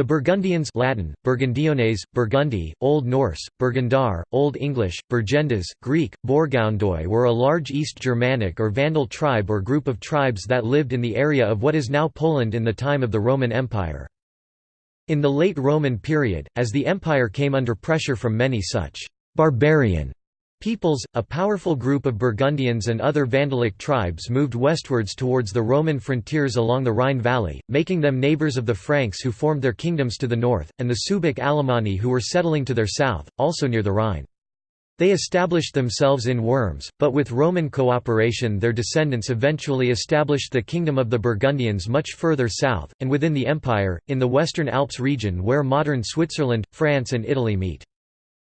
The Burgundians Latin, Burgundiones, Burgundi, Old Norse, Burgundar, Old English, Burgendas, Greek, Borgoundoi were a large East Germanic or Vandal tribe or group of tribes that lived in the area of what is now Poland in the time of the Roman Empire. In the late Roman period, as the empire came under pressure from many such «barbarian» Peoples, a powerful group of Burgundians and other Vandalic tribes moved westwards towards the Roman frontiers along the Rhine valley, making them neighbours of the Franks who formed their kingdoms to the north, and the Suebic Alemanni who were settling to their south, also near the Rhine. They established themselves in Worms, but with Roman cooperation their descendants eventually established the kingdom of the Burgundians much further south, and within the empire, in the Western Alps region where modern Switzerland, France and Italy meet.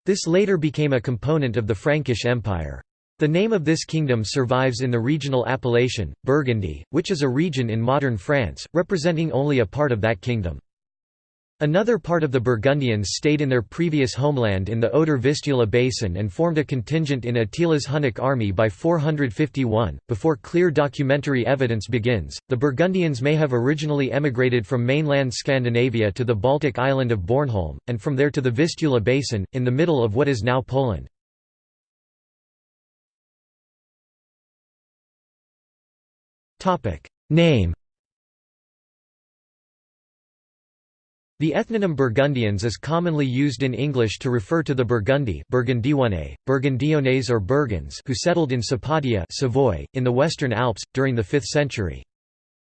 This later became a component of the Frankish Empire. The name of this kingdom survives in the regional appellation, Burgundy, which is a region in modern France, representing only a part of that kingdom. Another part of the Burgundians stayed in their previous homeland in the Oder-Vistula basin and formed a contingent in Attila's Hunnic army by 451. Before clear documentary evidence begins, the Burgundians may have originally emigrated from mainland Scandinavia to the Baltic island of Bornholm, and from there to the Vistula basin, in the middle of what is now Poland. Name The ethnonym Burgundians is commonly used in English to refer to the Burgundione, Burgundiones or Burgons who settled in Sapaudia Savoy, in the Western Alps, during the 5th century.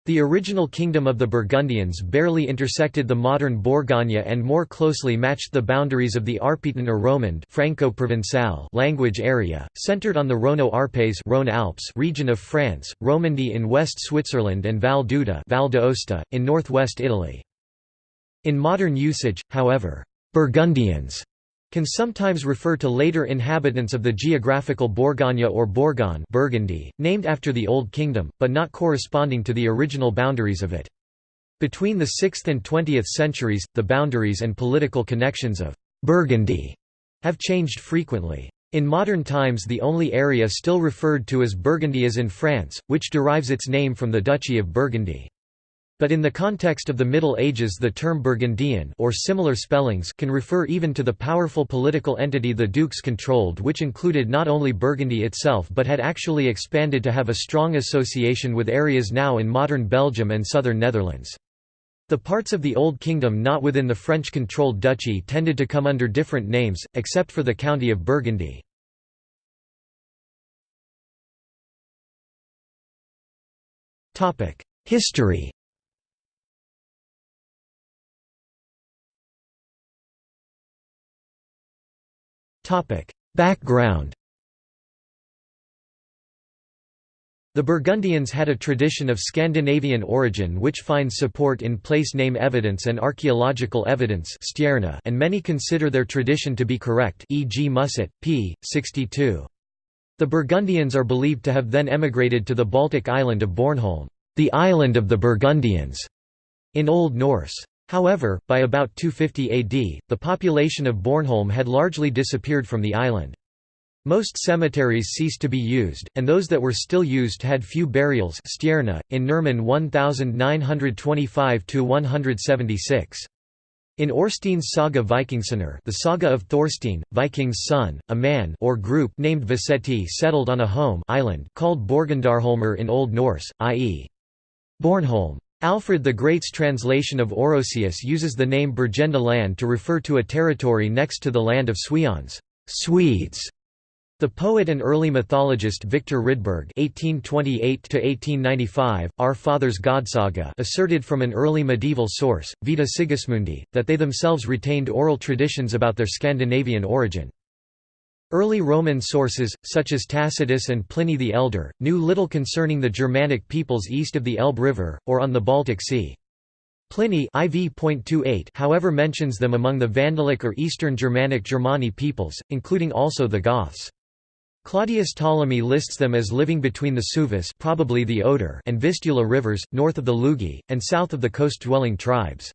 The original kingdom of the Burgundians barely intersected the modern Bourgogne and more closely matched the boundaries of the Arpitan or Romand Franco-Provençal language area, centered on the Rhôno-Arpés Rhône Alps region of France, Romandy in West Switzerland and Val Val d'Aosta, in northwest Italy. In modern usage, however, Burgundians can sometimes refer to later inhabitants of the geographical Bourgogne or Bourgogne Burgundy, named after the Old Kingdom, but not corresponding to the original boundaries of it. Between the 6th and 20th centuries, the boundaries and political connections of Burgundy have changed frequently. In modern times the only area still referred to as Burgundy is in France, which derives its name from the Duchy of Burgundy. But in the context of the Middle Ages the term Burgundian or similar spellings can refer even to the powerful political entity the dukes controlled which included not only Burgundy itself but had actually expanded to have a strong association with areas now in modern Belgium and southern Netherlands. The parts of the Old Kingdom not within the French-controlled duchy tended to come under different names, except for the county of Burgundy. History Background The Burgundians had a tradition of Scandinavian origin which finds support in place name evidence and archaeological evidence and many consider their tradition to be correct e.g. Musset, p. 62. The Burgundians are believed to have then emigrated to the Baltic island of Bornholm, the island of the Burgundians, in Old Norse. However, by about 250 AD, the population of Bornholm had largely disappeared from the island. Most cemeteries ceased to be used, and those that were still used had few burials in Nerman 1925–176. In Orstein's saga Vikingsonar the saga of Thorstein, Viking's son, a man or group named Vaseti settled on a home island called Borgundarholmer in Old Norse, i.e. Bornholm. Alfred the Great's translation of Orosius uses the name Burgenda land to refer to a territory next to the land of Sueons Swedes". The poet and early mythologist Victor Rydberg (1828–1895), Our Father's Godsaga, asserted from an early medieval source, Vita Sigismundi, that they themselves retained oral traditions about their Scandinavian origin. Early Roman sources, such as Tacitus and Pliny the Elder, knew little concerning the Germanic peoples east of the Elbe River, or on the Baltic Sea. Pliny IV. however mentions them among the Vandalic or Eastern Germanic Germani peoples, including also the Goths. Claudius Ptolemy lists them as living between the Suvis probably the Oder and Vistula rivers, north of the Lugi, and south of the coast-dwelling tribes.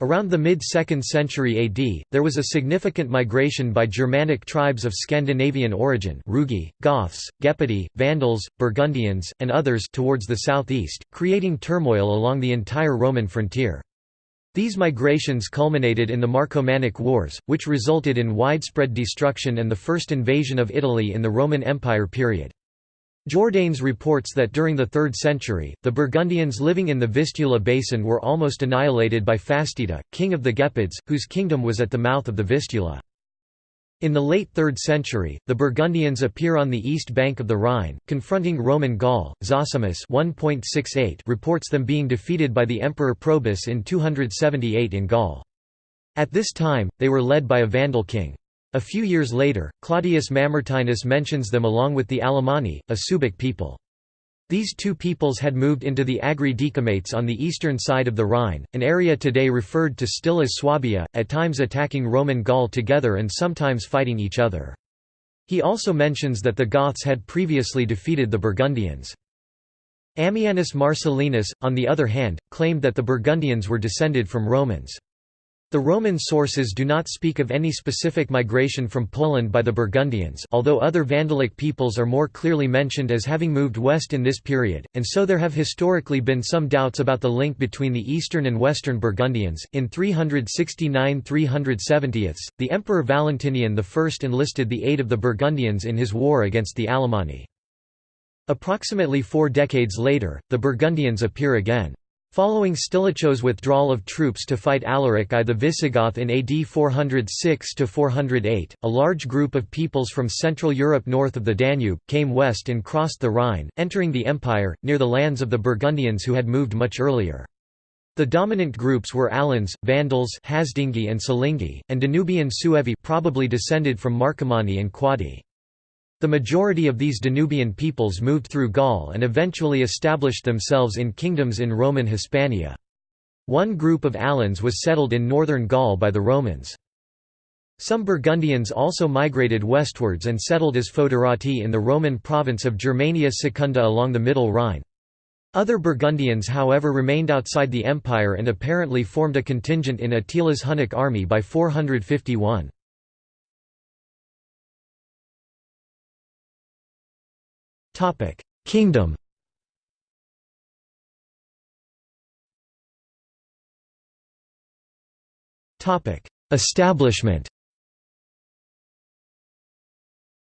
Around the mid-2nd century AD, there was a significant migration by Germanic tribes of Scandinavian origin Rugi, Goths, Gepidi, Vandals, Burgundians, and others towards the southeast, creating turmoil along the entire Roman frontier. These migrations culminated in the Marcomannic Wars, which resulted in widespread destruction and the first invasion of Italy in the Roman Empire period. Jordanes reports that during the 3rd century, the Burgundians living in the Vistula basin were almost annihilated by Fastida, king of the Gepids, whose kingdom was at the mouth of the Vistula. In the late 3rd century, the Burgundians appear on the east bank of the Rhine, confronting Roman Gaul. Zosimus 1.68 reports them being defeated by the Emperor Probus in 278 in Gaul. At this time, they were led by a Vandal king. A few years later, Claudius Mamertinus mentions them along with the Alemanni, a Suebic people. These two peoples had moved into the Agri Decumates on the eastern side of the Rhine, an area today referred to still as Swabia, at times attacking Roman Gaul together and sometimes fighting each other. He also mentions that the Goths had previously defeated the Burgundians. Ammianus Marcellinus, on the other hand, claimed that the Burgundians were descended from Romans. The Roman sources do not speak of any specific migration from Poland by the Burgundians although other Vandalic peoples are more clearly mentioned as having moved west in this period, and so there have historically been some doubts about the link between the eastern and western Burgundians. In 369–370, the Emperor Valentinian I enlisted the aid of the Burgundians in his war against the Alemanni. Approximately four decades later, the Burgundians appear again. Following Stilicho's withdrawal of troops to fight Alaric I the Visigoth in AD 406–408, a large group of peoples from Central Europe north of the Danube, came west and crossed the Rhine, entering the empire, near the lands of the Burgundians who had moved much earlier. The dominant groups were Alans, Vandals Hasdingi and Silingi, and Danubian Suevi probably descended from Marcomanni and Quadi. The majority of these Danubian peoples moved through Gaul and eventually established themselves in kingdoms in Roman Hispania. One group of Alans was settled in northern Gaul by the Romans. Some Burgundians also migrated westwards and settled as foederati in the Roman province of Germania Secunda along the Middle Rhine. Other Burgundians however remained outside the empire and apparently formed a contingent in Attila's Hunnic army by 451. Topic: Kingdom. Topic: Establishment.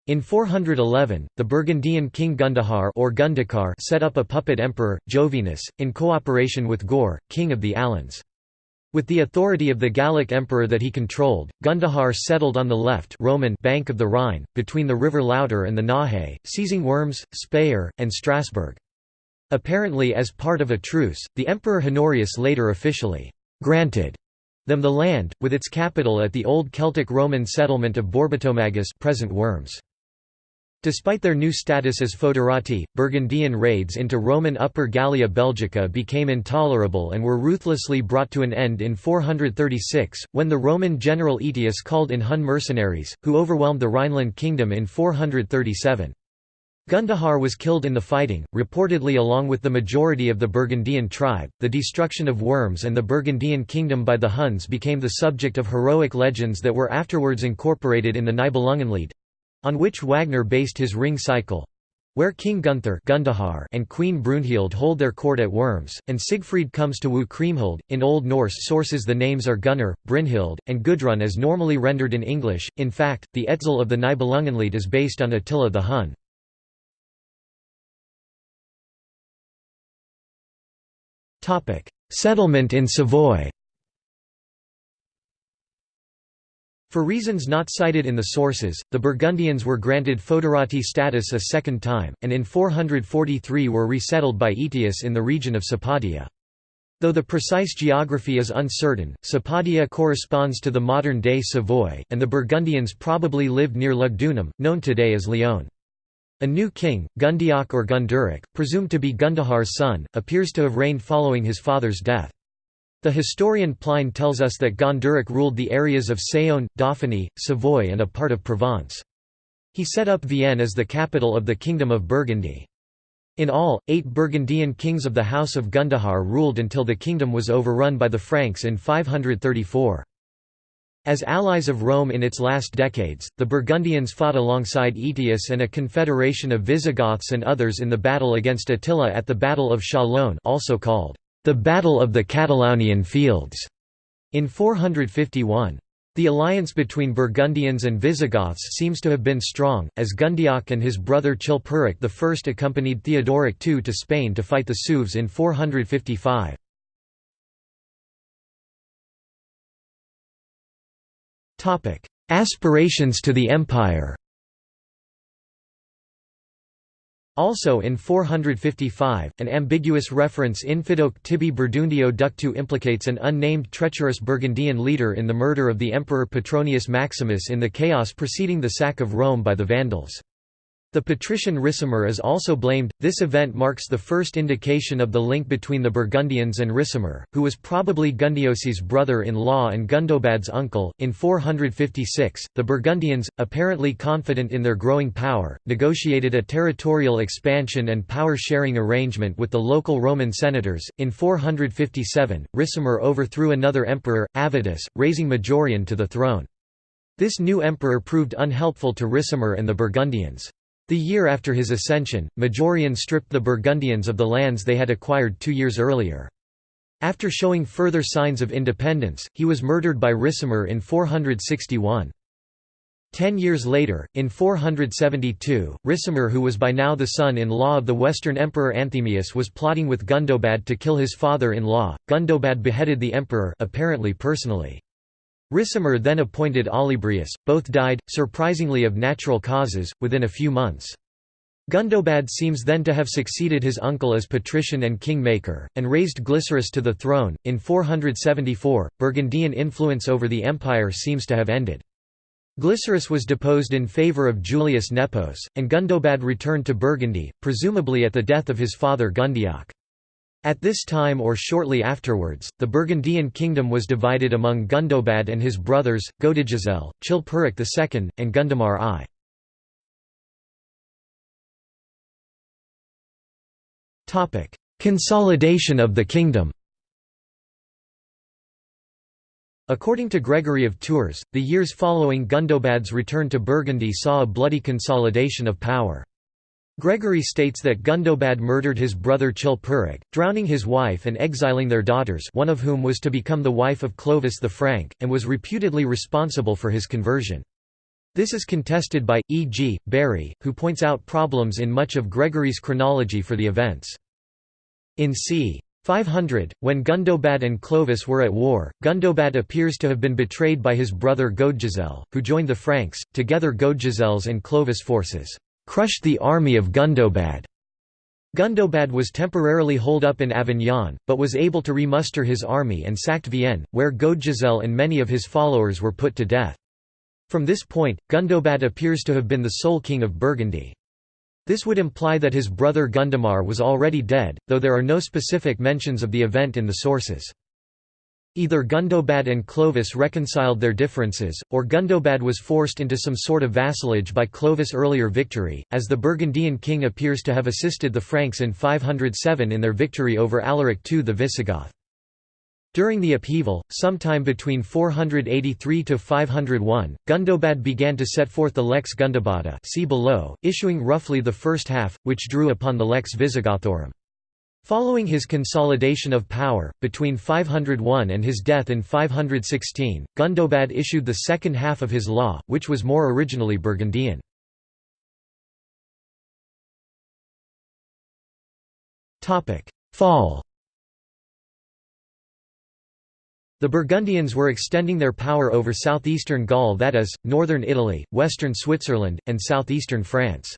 In 411, the Burgundian king Gundahar or Gundakar set up a puppet emperor, Jovinus, in cooperation with Goar, king of the Alans. With the authority of the Gallic emperor that he controlled, Gundahar settled on the left Roman bank of the Rhine, between the river Lauter and the Nahe, seizing Worms, Speyer, and Strasbourg. Apparently as part of a truce, the Emperor Honorius later officially «granted» them the land, with its capital at the old Celtic Roman settlement of Borbetomagus present Worms. Despite their new status as foederati, Burgundian raids into Roman Upper Gallia Belgica became intolerable and were ruthlessly brought to an end in 436, when the Roman general Aetius called in Hun mercenaries, who overwhelmed the Rhineland kingdom in 437. Gundahar was killed in the fighting, reportedly along with the majority of the Burgundian tribe. The destruction of Worms and the Burgundian kingdom by the Huns became the subject of heroic legends that were afterwards incorporated in the Nibelungenlied on which Wagner based his Ring cycle where King Gunther Gundahar and Queen Brunhild hold their court at Worms, and Siegfried comes to woo Kriemhild. In Old Norse sources the names are Gunnar, Brynhild, and Gudrun as normally rendered in English, in fact, the Etzel of the Nibelungenlied is based on Attila the Hun. Settlement in Savoy For reasons not cited in the sources, the Burgundians were granted foederati status a second time, and in 443 were resettled by Aetius in the region of Sapadia. Though the precise geography is uncertain, Sapadia corresponds to the modern-day Savoy, and the Burgundians probably lived near Lugdunum, known today as Lyon. A new king, Gundiac or Gunduric, presumed to be Gundahar's son, appears to have reigned following his father's death. The historian Pline tells us that Gonderic ruled the areas of Saône, Dauphiny, Savoy and a part of Provence. He set up Vienne as the capital of the Kingdom of Burgundy. In all, eight Burgundian kings of the House of Gundahar ruled until the kingdom was overrun by the Franks in 534. As allies of Rome in its last decades, the Burgundians fought alongside Aetius and a confederation of Visigoths and others in the battle against Attila at the Battle of Chalon also called the Battle of the Catalaunian Fields. In 451. The alliance between Burgundians and Visigoths seems to have been strong, as Gundiac and his brother Chilperic I accompanied Theodoric II to Spain to fight the Sueves in 455. Aspirations to the empire Also in 455, an ambiguous reference infidoc tibi Burdundio ductu implicates an unnamed treacherous Burgundian leader in the murder of the Emperor Petronius Maximus in the chaos preceding the sack of Rome by the Vandals. The patrician Ricimer is also blamed. This event marks the first indication of the link between the Burgundians and Ricimer, who was probably Gundiosi's brother in law and Gundobad's uncle. In 456, the Burgundians, apparently confident in their growing power, negotiated a territorial expansion and power sharing arrangement with the local Roman senators. In 457, Ricimer overthrew another emperor, Avitus, raising Majorian to the throne. This new emperor proved unhelpful to Ricimer and the Burgundians. The year after his ascension, Majorian stripped the Burgundians of the lands they had acquired two years earlier. After showing further signs of independence, he was murdered by Ricimer in 461. Ten years later, in 472, Ricimer who was by now the son-in-law of the Western Emperor Anthemius was plotting with Gundobad to kill his father-in-law. Gundobad beheaded the emperor apparently personally. Ricimer then appointed Olybrius, both died, surprisingly of natural causes, within a few months. Gundobad seems then to have succeeded his uncle as patrician and king-maker, and raised Glycerius to the throne. In 474, Burgundian influence over the empire seems to have ended. Glycerius was deposed in favour of Julius Nepos, and Gundobad returned to Burgundy, presumably at the death of his father Gundiac. At this time or shortly afterwards, the Burgundian kingdom was divided among Gundobad and his brothers, Godigisel, Chilperic II, and Gundamar I. Consolidation of the kingdom According to Gregory of Tours, the years following Gundobad's return to Burgundy saw a bloody consolidation of power. Gregory states that Gundobad murdered his brother Chilperic, drowning his wife and exiling their daughters one of whom was to become the wife of Clovis the Frank, and was reputedly responsible for his conversion. This is contested by, E. G., Bury, who points out problems in much of Gregory's chronology for the events. In c. 500, when Gundobad and Clovis were at war, Gundobad appears to have been betrayed by his brother Godegisel, who joined the Franks. Together Godegisel's and Clovis forces crushed the army of Gundobad. Gundobad was temporarily holed up in Avignon, but was able to remuster his army and sacked Vienne, where Godegisel and many of his followers were put to death. From this point, Gundobad appears to have been the sole king of Burgundy. This would imply that his brother Gundamar was already dead, though there are no specific mentions of the event in the sources. Either Gundobad and Clovis reconciled their differences, or Gundobad was forced into some sort of vassalage by Clovis' earlier victory, as the Burgundian king appears to have assisted the Franks in 507 in their victory over Alaric II the Visigoth. During the upheaval, sometime between 483 to 501, Gundobad began to set forth the Lex Gundobada see below, issuing roughly the first half, which drew upon the Lex Visigothorum. Following his consolidation of power, between 501 and his death in 516, Gundobad issued the second half of his law, which was more originally Burgundian. Fall The Burgundians were extending their power over southeastern Gaul that is, northern Italy, western Switzerland, and southeastern France.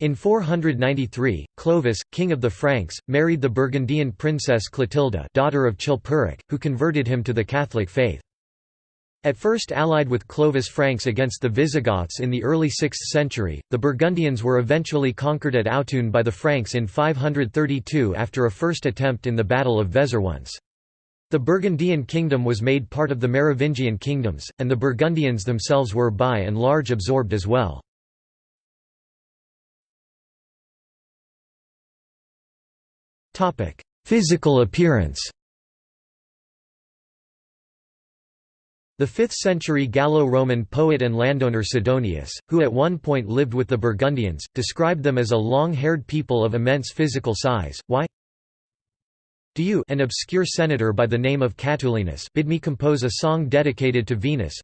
In 493, Clovis, king of the Franks, married the Burgundian princess Clotilda daughter of Chilperic, who converted him to the Catholic faith. At first allied with Clovis Franks against the Visigoths in the early 6th century, the Burgundians were eventually conquered at Autun by the Franks in 532 after a first attempt in the Battle of Vézeronce. The Burgundian kingdom was made part of the Merovingian kingdoms, and the Burgundians themselves were by and large absorbed as well. Physical appearance The 5th-century Gallo-Roman poet and landowner Sidonius, who at one point lived with the Burgundians, described them as a long-haired people of immense physical size. Why? Do you an obscure senator by the name of Catulinus bid me compose a song dedicated to Venus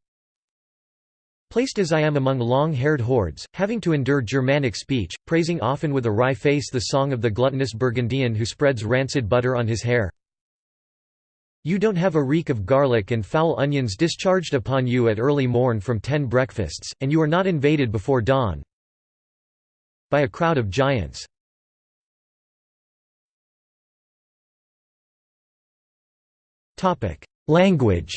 Placed as I am among long-haired hordes, having to endure Germanic speech, praising often with a wry face the song of the gluttonous Burgundian who spreads rancid butter on his hair You don't have a reek of garlic and foul onions discharged upon you at early morn from ten breakfasts, and you are not invaded before dawn by a crowd of giants. Language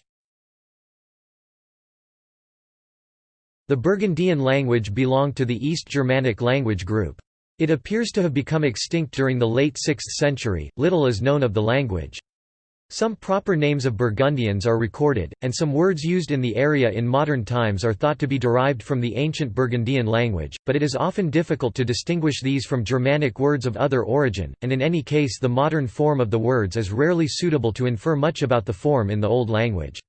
The Burgundian language belonged to the East Germanic language group. It appears to have become extinct during the late 6th century, little is known of the language. Some proper names of Burgundians are recorded, and some words used in the area in modern times are thought to be derived from the ancient Burgundian language, but it is often difficult to distinguish these from Germanic words of other origin, and in any case the modern form of the words is rarely suitable to infer much about the form in the Old language.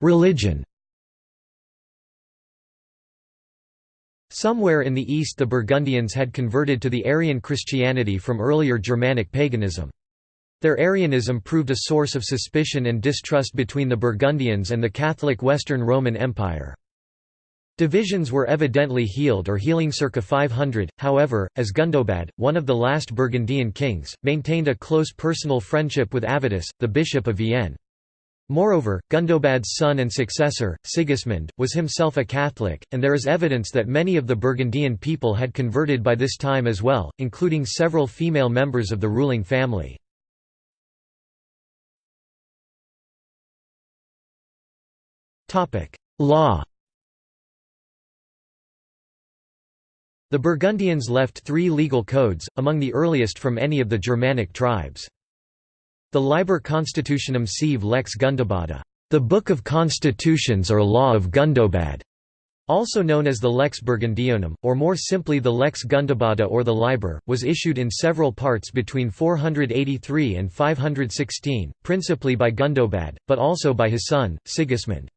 Religion Somewhere in the east the Burgundians had converted to the Arian Christianity from earlier Germanic paganism. Their Arianism proved a source of suspicion and distrust between the Burgundians and the Catholic Western Roman Empire. Divisions were evidently healed or healing circa 500, however, as Gundobad, one of the last Burgundian kings, maintained a close personal friendship with Avitus, the bishop of Vienne. Moreover, Gundobad's son and successor, Sigismund, was himself a Catholic, and there is evidence that many of the Burgundian people had converted by this time as well, including several female members of the ruling family. Law The Burgundians left three legal codes, among the earliest from any of the Germanic tribes. The Liber Constitutionum sive lex Gundobada, the Book of Constitutions or Law of Gundobad, also known as the Lex Burgundionum, or more simply the Lex Gundobada or the Liber, was issued in several parts between 483 and 516, principally by Gundobad, but also by his son, Sigismund.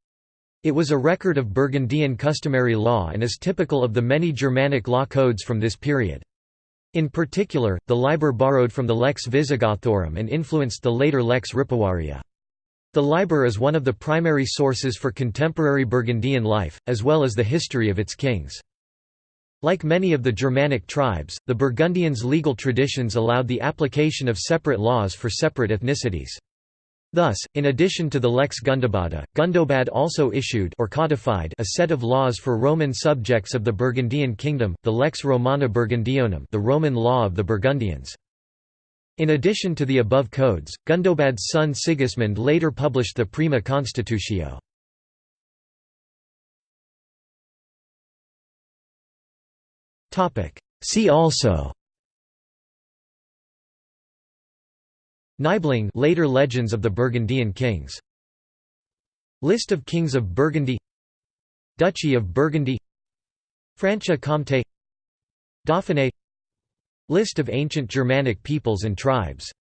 It was a record of Burgundian customary law and is typical of the many Germanic law codes from this period. In particular, the Liber borrowed from the Lex Visigothorum and influenced the later Lex Ripuaria. The Liber is one of the primary sources for contemporary Burgundian life, as well as the history of its kings. Like many of the Germanic tribes, the Burgundians' legal traditions allowed the application of separate laws for separate ethnicities. Thus, in addition to the Lex Gundobada, Gundobad also issued or codified a set of laws for Roman subjects of the Burgundian kingdom, the Lex Romana Burgundionum the Roman law of the Burgundians. In addition to the above codes, Gundobad's son Sigismund later published the Prima Constitutio. See also Nibelung later legends of the Burgundian kings. List of kings of Burgundy. Duchy of Burgundy. Franche-Comté Dauphiné. List of ancient Germanic peoples and tribes